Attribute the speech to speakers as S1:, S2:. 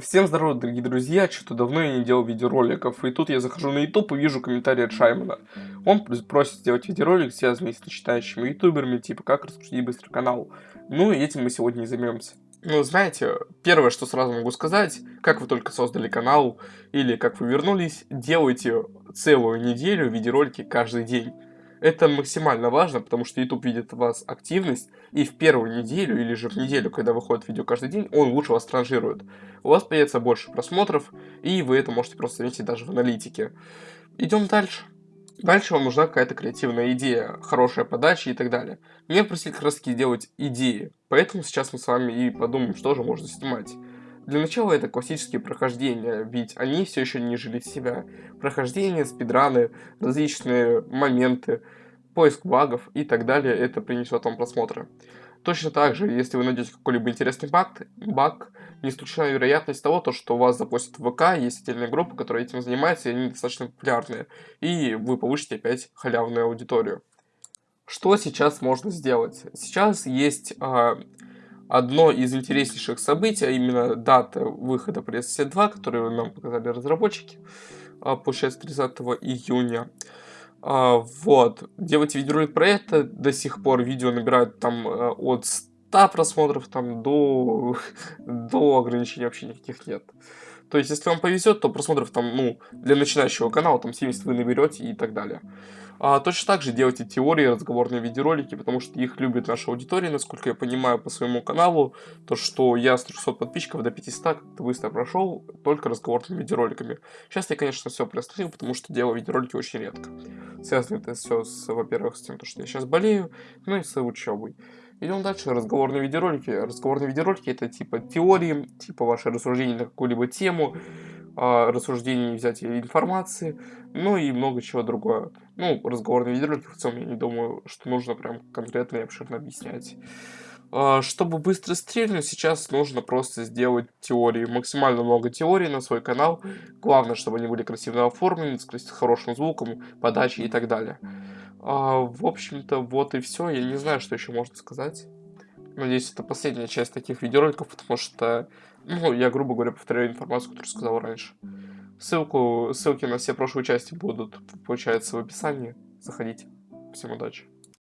S1: Всем здорово, дорогие друзья, что-то давно я не делал видеороликов, и тут я захожу на YouTube и вижу комментарий от Шаймана. Он просит сделать видеоролик, связанный с начинающими ютуберами, типа как раскрутить быстро канал. Ну этим мы сегодня и займемся. Ну, знаете, первое, что сразу могу сказать, как вы только создали канал, или как вы вернулись, делайте целую неделю видеоролики каждый день. Это максимально важно, потому что YouTube видит у вас активность, и в первую неделю или же в неделю, когда выходит видео каждый день, он лучше вас транжирует. У вас появится больше просмотров, и вы это можете просто заметить даже в аналитике. Идем дальше. Дальше вам нужна какая-то креативная идея, хорошая подача и так далее. Меня просили как раз таки делать идеи, поэтому сейчас мы с вами и подумаем, что же можно снимать. Для начала это классические прохождения, ведь они все еще не жили себя. Прохождения, спидраны, различные моменты, поиск багов и так далее, это принесет вам просмотры. Точно так же, если вы найдете какой-либо интересный баг, баг, не исключена вероятность того, то, что вас запустят в ВК, есть отдельная группа, которая этим занимается, и они достаточно популярные, и вы получите опять халявную аудиторию. Что сейчас можно сделать? Сейчас есть э, одно из интереснейших событий, а именно дата выхода PlayStation 2, которую нам показали разработчики, э, получается 30 июня. А, вот. Делать видеоролик про это, до сих пор видео набирают там э, от 100 просмотров там до, до ограничений вообще никаких нет. То есть, если вам повезет, то просмотров там, ну, для начинающего канала, там 70 вы наберете и так далее. А, точно так же делайте теории, разговорные видеоролики, потому что их любит наша аудитория, насколько я понимаю по своему каналу. То, что я с 300 подписчиков до 500 как-то быстро прошел, только разговорными видеороликами. Сейчас я, конечно, все приостановил, потому что делаю видеоролики очень редко. Связано это все, во-первых, с тем, что я сейчас болею, ну и с учебой. Идем дальше. Разговорные видеоролики. Разговорные видеоролики это типа теории, типа ваши рассуждения на какую-либо тему, э, рассуждений взятия информации, ну и много чего другое. Ну, разговорные видеоролики в целом я не думаю, что нужно прям конкретно и обширно объяснять. Э, чтобы быстро стрельнуть, сейчас нужно просто сделать теории, максимально много теорий на свой канал. Главное, чтобы они были красиво оформлены, с хорошим звуком, подачей и так далее. А, в общем-то, вот и все. Я не знаю, что еще можно сказать. Надеюсь, это последняя часть таких видеороликов, потому что, ну, я, грубо говоря, повторяю информацию, которую сказал раньше. Ссылку, ссылки на все прошлые части будут, получается, в описании. Заходите. Всем удачи.